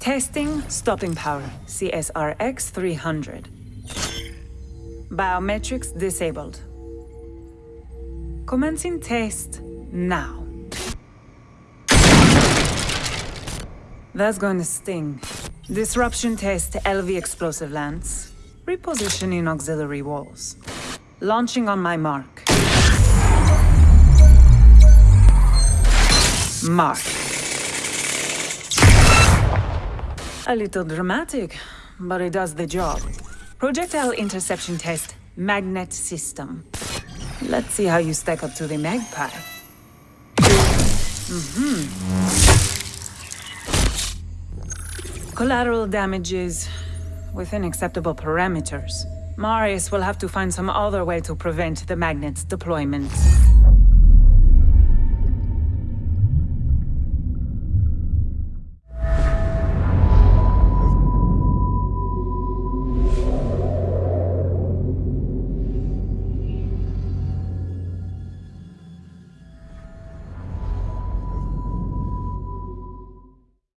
Testing stopping power, CSRX 300. Biometrics disabled. Commencing test now. That's going to sting. Disruption test LV explosive lance. Repositioning auxiliary walls. Launching on my mark. Mark. A little dramatic, but it does the job. Projectile interception test, Mag-NET system. Let's see how you stack up to the magpie. Mm-hmm. Collateral damages within acceptable parameters. Marius will have to find some other way to prevent the Mag-NET's deployment.